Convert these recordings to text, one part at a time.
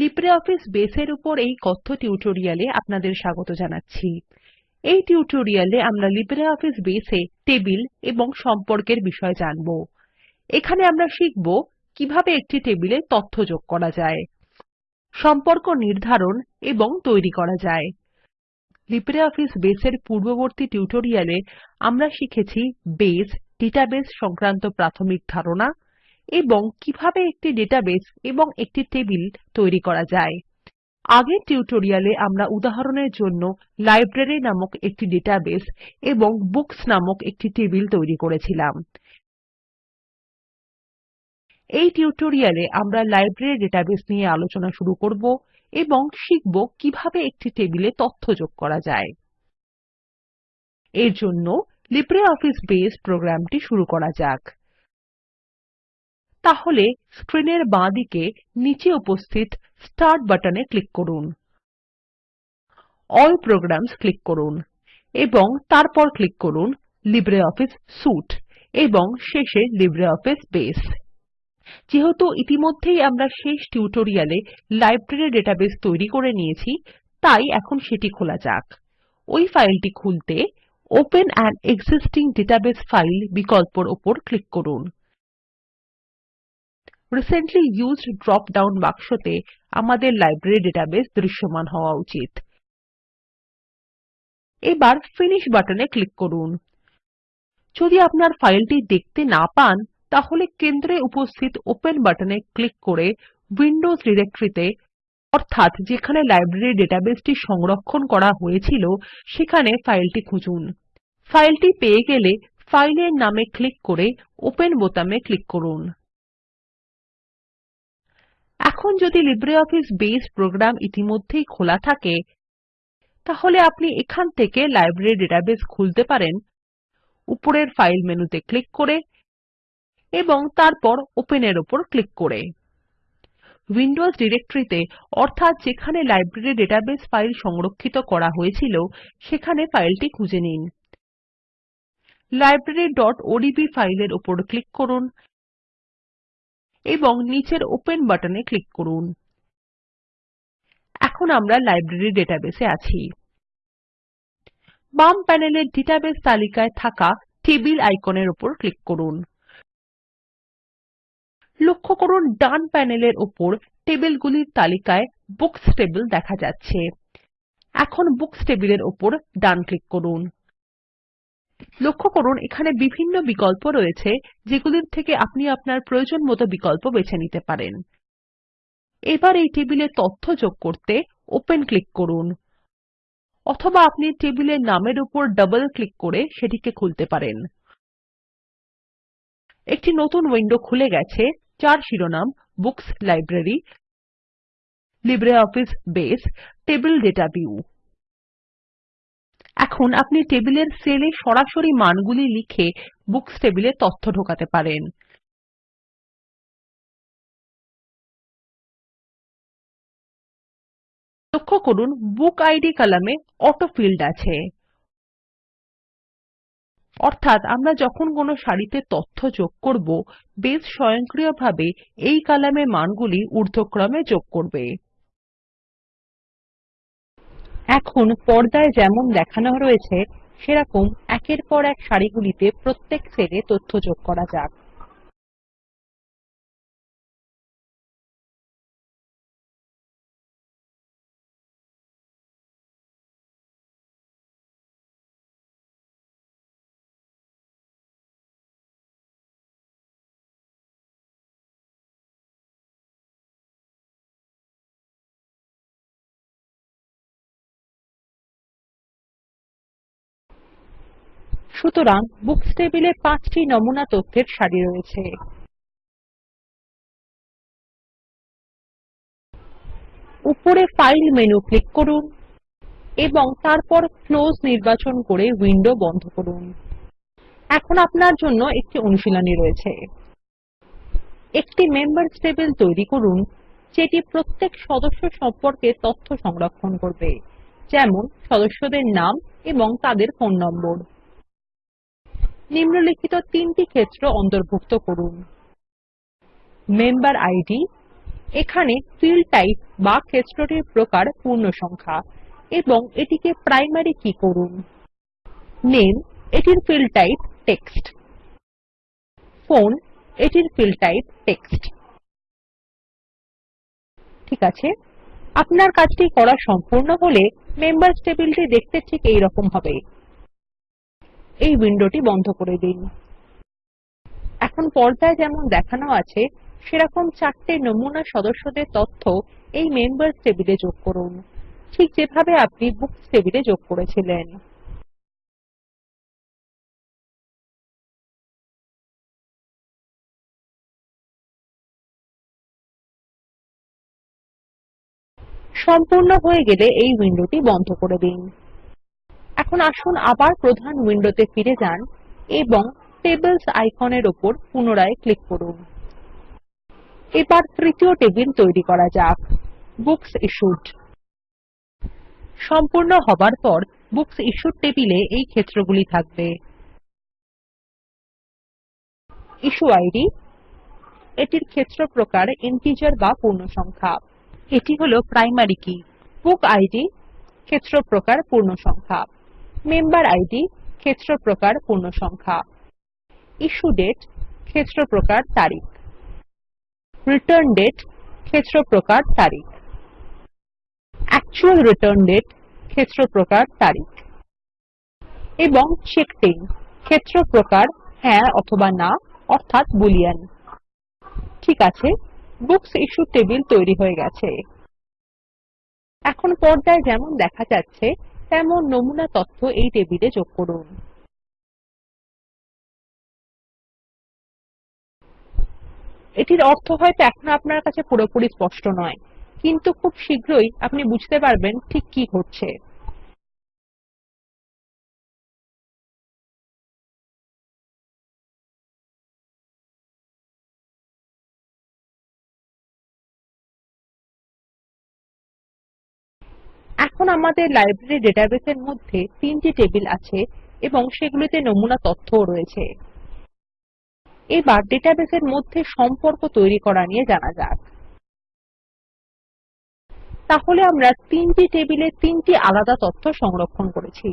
LibreOffice বেসের উপর এই কথ্য টিউটোরিয়ালে আপনাদের স্বাগত জানাচ্ছি। এই টিউটোরিয়ালে আমরা লিব্রিঅফিস বেসে টেবিল এবং সম্পর্কের বিষয়ে জানব। এখানে আমরা শিখব কীভাবে একটি টেবিলে তথ্য যোগ করা যায়, সম্পর্ক নির্ধারণ এবং তৈরি করা যায়। লিব্রিঅফিস বেসের পূর্ববর্তী টিউটোরিয়ালে আমরা শিখেছি বেস, ডেটাবেস সংক্রান্ত প্রাথমিক ধারণা এবং কীভাবে একটি ডেটাবেস এবং একটি টেবিল তৈরি করা যায়। আগের টিউটোরিয়ালে আমরা উদাহরণের জন্য লাইব্রেরি নামক একটি ডেটাবেস এবং বুকস নামক একটি টেবিল তৈরি করেছিলাম। এই টিউটোরিয়ালে আমরা লাইব্রেরী ডেটাবেস নিয়ে আলোচনা শুরু করব এবং শিখব কীভাবে একটি টেবিলে তথ্য যোগ করা যায়। এর জন্য লিব্রিঅফিস বেস প্রোগ্রামটি শুরু করা যাক। তাহলে স্ক্রিনের বাঁদিকে নিচে উপস্থিত স্টার্ট বাটনে ক্লিক করুন। এএলএল প্রোগ্রামস ক্লিক করুন এবং তারপর ক্লিক করুন লিব্রিঅফিস সুইতে এবং শেষে লিব্রিঅফিস বেস। যেহেতু ইতিমধ্যেই আমরা শেষ টিউটোরিয়ালে লাইব্রেরী ডেটাবেস তৈরি করে নিয়েছি, তাই এখন সেটি খোলা যাক। ওই ফাইলটি খুলতে open an existing database file বিকল্পর উপর ক্লিক করুন। রিসেন্টলি ইউজড ড্রপ ডাউন বাক্সতে আমাদের লাইব্রেরি ডেটাবেস দৃশ্যমান হওয়া উচিত। এবার ফিনিশ বাটনে ক্লিক করুন। যদি আপনার ফাইলটি দেখতে না পান, তাহলে কেন্দ্রে উপস্থিত ওপেন বাটনে ক্লিক করে উইন্ডোজ ডিরেক্টরিতে অর্থাৎ যেখানে লাইব্রেরি ডেটাবেসটি সংরক্ষণ করা হয়েছিল, সেখানে ফাইলটি খুঁজুন। ফাইলটি পেয়ে গেলে ফাইলের নামে ক্লিক করে ওপেন বোতামে ক্লিক করুন। এখন যদি লিব্রিঅফিস বেস প্রোগ্রাম ইতিমধ্যেই খোলা থাকে, তাহলে আপনি এখান থেকে লাইব্রেরি ডেটাবেস খুলতে পারেন, উপরের ফাইল মেনুতে ক্লিক করে এবং তারপর ওপেন এর উপর ক্লিক করে। উইন্ডোজ ডিরেক্টরিতে, অর্থাৎ যেখানে লাইব্রেরি ডেটাবেস ফাইল সংরক্ষিত করা হয়েছিল, সেখানে ফাইলটি খুঁজে নিন। libraryওডিবি ফাইলের উপর ক্লিক করুন। এবং নিচের ওপেন বাটনে ক্লিক করুন। এখন আমরা লাইব্রেরী ডেটাবেস আছি। বাম প্যানেলের ডেটাবেস তালিকায় থাকা টেবিল আইকনের উপর ক্লিক করুন। লক্ষ্য করুন, ডান প্যানেলের উপর টেবিলগুলির তালিকায় বুকস টেবিল দেখা যাচ্ছে। এখন বুকস টেবিলের উপর ডান ক্লিক করুন। লক্ষ্য করুন, এখানে বিভিন্ন বিকল্প রয়েছে, যেগুলির থেকে আপনি আপনার প্রয়োজনমত বিকল্প বেছে নিতে পারেন। এবার এই টেবিলে তথ্য যোগ করতে ওপেন ক্লিক করুন। অথবা আপনি টেবিলের নামের উপর ডাবল ক্লিক করে সেটিকে খুলতে পারেন। একটি নতুন উইন্ডো খুলে গেছে, যার শিরোনাম books library LibreOffice base, table data view. এখন আপনি টেবিলের সেলে সরাসরি মানগুলি লিখে বুকস টেবিলে তথ্য ঢোকাতে পারেন। লক্ষ্য করুন বুকিড কলামে অটো ফিল্ড আছে। অর্থাৎ আমরা যখন কোনো সারিতে তথ্য যোগ করব, বেস স্বয়ংক্রিয়ভাবে এই কলামে মানগুলি ঊর্ধ্বক্রমে যোগ করবে। এখন পর্দায় যেমন দেখানো রয়েছে, সেরকম একের পর এক সারিগুলিতে প্রত্যেক সেলে তথ্য যোগ করা যাক। সুতরাং বুকস টেবিলে পাঁচটি নমুনা তথ্যের সারি রয়েছে। উপরে ফাইল মেনু ক্লিক করুন এবং তারপর ক্লোজ নির্বাচন করে উইন্ডো বন্ধ করুন। এখন আপনার জন্য একটি অনুশীলনী রয়েছে। একটি মেম্বার্স টেবিল তৈরি করুন, যেটি প্রত্যেক সদস্য সম্পর্কে তথ্য সংরক্ষণ করবে, যেমন সদস্যদের নাম এবং তাদের ফোন নম্বর। নিম্নলিখিত তিনটি ক্ষেত্র অন্তর্ভুক্ত করুন। মেম্বেরিড এখানে ফিল্ড টাইপ বা ক্ষেত্রটির প্রকার পূর্ণসংখ্যা এবং এটিকে প্রাইমারি কি করুন। নামে এটির ফিল্ড টাইপ টেক্সট ফোন এটির ফিল্ড টাইপ টেক্সট ঠিক আছে? আপনার কাজটি করা সম্পূর্ণ হলে মেম্বার্স টেবিলটি দেখতে ঠিক এইরকম হবে। এই উইন্ডোটি বন্ধ করে দিন। এখন পর্দায় যেমন দেখানো আছে, সেরকম চারটে নমুনা সদস্যদের তথ্য এই মেম্বার্স টেবিলে যোগ করুন। ঠিক যেভাবে আপনি বুকস টেবিলে যোগ করেছিলেন। সম্পূর্ণ হয়ে গেলে এই উইন্ডোটি বন্ধ করে দিন। এখন আসুন আবার প্রধান উইন্ডোতে ফিরে যান এবং টেবলস আইকনের উপর পুনরায় ক্লিক করুন। এবার তৃতীয় টেবিল তৈরি করা যাক, বুকস ইশ্যুড সম্পূর্ণ হবার পর বুকস ইশ্যুড টেবিলে এই ক্ষেত্রগুলি থাকবে। ইস্যু আইডি, এটির ক্ষেত্র প্রকার ইন্টিজার বা পূর্ণসংখ্যা। এটি হল প্রাইমারি কি। বুক আইডি, ক্ষেত্র প্রকার পূর্ণসংখ্যা। মেম্বার আইডি, ক্ষেত্র প্রকার পূর্ণসংখ্যা। ইস্যু ডেট, ক্ষেত্র প্রকার তারিখ। রিটার্ন ডেট, ক্ষেত্র প্রকার তারিখ। অ্যাকচুয়াল রিটার্ন ডেট, ক্ষেত্র প্রকার তারিখ। এবং ইন ক্ষেত্র প্রকার হ্যাঁ অথবা না, অর্থাৎ বুলিয়ান। ঠিক আছে, বুকস ইশ্যুড টেবিল তৈরি হয়ে গেছে। এখন পর্দায় যেমন দেখা যাচ্ছে তেমন নমুনা তথ্য এই টেবিলে যোগ করুন। এটির অর্থ হয়তো এখন আপনার কাছে পুরোপুরি স্পষ্ট নয়। কিন্তু খুব শীঘ্রই আপনি বুঝতে পারবেন ঠিক কি ঘটছে। এখন আমাদের লাইব্রেরী ডেটাবেসের মধ্যে তিনটি টেবিল আছে এবং সেগুলিতে নমুনা তথ্যও রয়েছে। এবার ডেটাবেসের মধ্যে সম্পর্ক তৈরি করা নিয়ে জানা যাক। তাহলে আমরা তিনটি টেবিলে তিনটি আলাদা তথ্য সংরক্ষণ করেছি।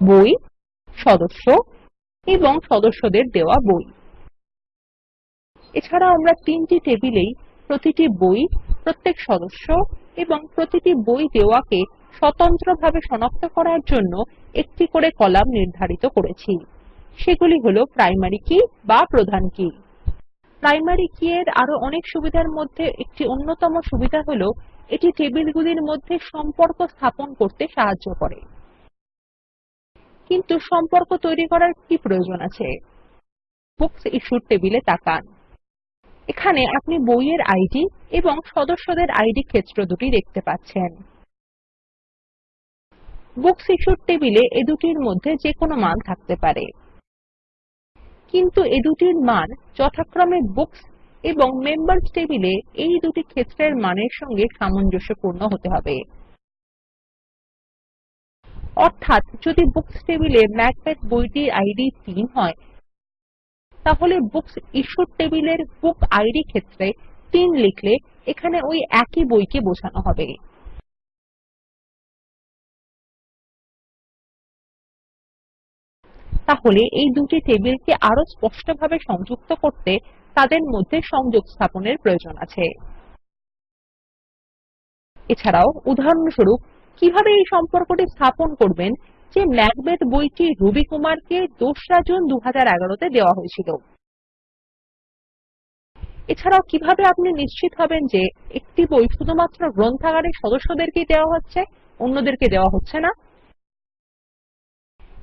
বই, সদস্য এবং সদস্যদের দেওয়া বই। এছাড়া আমরা তিনটি টেবিলেই প্রতিটি বই প্রত্যেক সদস্য এবং প্রতিটি বই দেওয়াকে স্বতন্ত্রভাবে শনাক্ত করার জন্য একটি করে কলাম নির্ধারিত করেছি। সেগুলি হল প্রাইমারি কি বা প্রধান কি। প্রাইমারি কি এর আরও অনেক সুবিধার মধ্যে একটি অন্যতম সুবিধা হল এটি টেবিলগুলির মধ্যে সম্পর্ক স্থাপন করতে সাহায্য করে। কিন্তু সম্পর্ক তৈরি করার কি প্রয়োজন আছে? বুকস ইশ্যুড টেবিলে তাকান। এখানে আপনি বইয়ের আইডি এবং সদস্যদের আইডি ক্ষেত্র দুটি দেখতে পাচ্ছেন। বুকস ইশ্যুড টেবিলে এ দুটির মধ্যে যে কোনো মান থাকতে পারে। কিন্তু এ দুটির মান যথাক্রমে বুকস এবং মেম্বার্স টেবিলে এই দুটি ক্ষেত্রের মানের সঙ্গে সামঞ্জস্যপূর্ণ হতে হবে। অর্থাৎ যদি বুকস টেবিলে ম্যাকবেথ বইটির আইডি 3 হয় তাহলে বুকস ইশ্যুড টেবিলের বুক ইদ ক্ষেত্রে 3 লিখলে এখানে ওই একই বইকে বোঝানো হবে। তাহলে এই দুটি টেবিলকে আরও স্পষ্টভাবে সংযুক্ত করতে তাদের মধ্যে সংযোগ স্থাপনের প্রয়োজন আছে। এছাড়াও উদাহরণস্বরূপ, কীভাবে এই সম্পর্কটি স্থাপন করবেন যে ম্যাকবেথ বইটি রবি কুমারকে ২রা জুন ২০১১ তে দেওয়া হয়েছিল। এছাড়াও কীভাবে আপনি নিশ্চিত হবেন যে একটি বই শুধুমাত্র গ্রন্থাগারের সদস্যদেরকে দেওয়া হচ্ছে, অন্যদেরকে দেওয়া হচ্ছে না?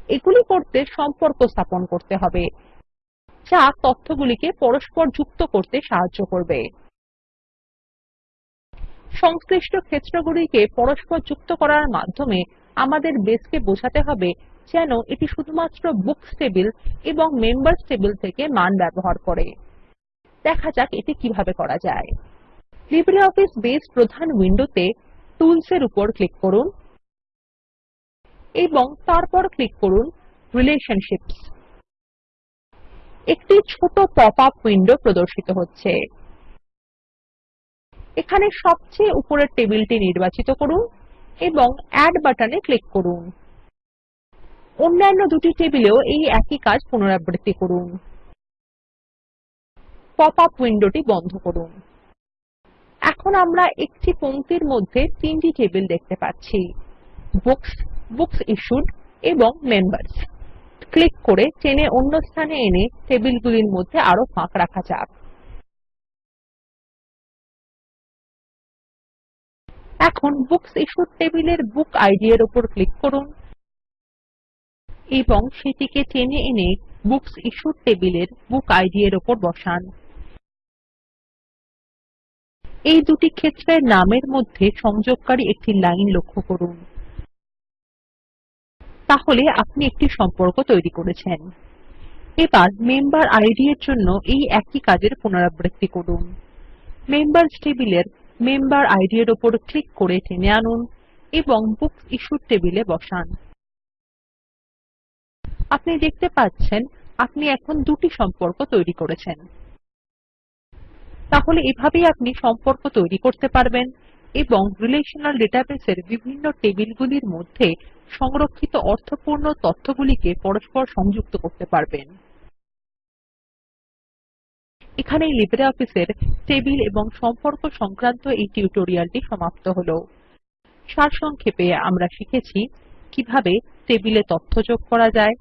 এগুলি করতে সম্পর্ক স্থাপন করতে হবে, যা তথ্যগুলিকে পরস্পর যুক্ত করতে সাহায্য করবে। সংশ্লিষ্ট ক্ষেত্রগুলিকে পরস্পর যুক্ত করার মাধ্যমে আমাদের বেসকে বোঝাতে হবে যেন এটি শুধুমাত্র বুকস টেবিল এবং মেম্বার্স টেবিল থেকে মান ব্যবহার করে। দেখা যাক এটি কীভাবে করা যায়। লিব্রিঅফিস বেস প্রধান উইন্ডোতে টুলস এর উপর ক্লিক করুন এবং তারপর ক্লিক করুন রিলেশনশিপস। একটি ছোট পপ আপ উইন্ডো প্রদর্শিত হচ্ছে। এখানে সবচেয়ে উপরের টেবিলটি নির্বাচিত করুন। এবং এড বাটনে ক্লিক করুন। অন্যান্য দুটি টেবিলেও এই একই কাজ পুনরাবৃত্তি করুন। পপ আপ উইন্ডোটি বন্ধ করুন। এখন আমরা একটি পংক্তির মধ্যে তিনটি টেবিল দেখতে পাচ্ছি। বুকস বুকস ইশ্যুড এবং মেম্বার্স ক্লিক করে টেনে অন্য স্থানে এনে টেবিলগুলির মধ্যে আরও ফাঁক রাখা যাক। এখন বুকস ইশ্যুড টেবিলের বুক আইডি এর উপর ক্লিক করুন এবং সেটিকে টেনে এনে বুকস ইশ্যুড টেবিলের বুক আইডি এর উপর বসান। এই দুটি ক্ষেত্রের নামের মধ্যে সংযোগকারী একটি লাইন লক্ষ্য করুন। তাহলে আপনি একটি সম্পর্ক তৈরি করেছেন। এবার মেম্বার আইডি এর জন্য এই একই কাজের পুনরাবৃত্তি করুন। মেম্বার্স টেবিলের মেম্বার আইডি এর উপর ক্লিক করে টেনে আনুন এবং বুকস ইশ্যুড টেবিলে বসান। আপনি দেখতে পাচ্ছেন, আপনি এখন দুটি সম্পর্ক তৈরি করেছেন। তাহলে এভাবেই আপনি সম্পর্ক তৈরি করতে পারবেন এবং রিলেশনাল ডেটাবেসের বিভিন্ন টেবিলগুলির মধ্যে সংরক্ষিত অর্থপূর্ণ তথ্যগুলিকে পরস্পর সংযুক্ত করতে পারবেন। এখানেই লিব্রিঅফিস এর টেবিল এবং সম্পর্ক সংক্রান্ত এই টিউটোরিয়ালটি সমাপ্ত হলো। সারসংক্ষেপে আমরা শিখেছি কীভাবে টেবিলে তথ্য যোগ করা যায়,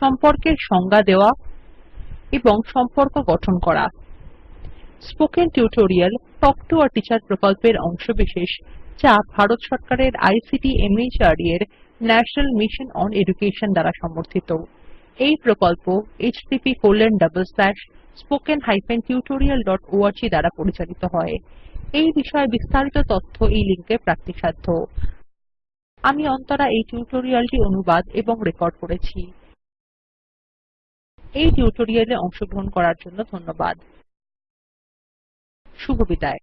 সম্পর্কের সংজ্ঞা দেওয়া এবং সম্পর্ক গঠন করা। Spoken tutorial talk to a teacher প্রকল্পের অংশবিশেষ, যা ভারত সরকারের আইসিটি মাহর্দ এর ন্যাশনাল মিশন ওন এডুকেশন দ্বারা সমর্থিত। এই প্রকল্প httpspoken tutorialorg দ্বারা পরিচালিত হয়। এই বিষয়ে বিস্তারিত তথ্য এই লিঙ্কে প্রাপ্তিসাধ্য। আমি অন্তরা এই টিউটোরিয়ালটি অনুবাদ এবং রেকর্ড করেছি। এই টিউটোরিয়ালে অংশগ্রহণ করার জন্য ধন্যবাদ। শুভবিদায়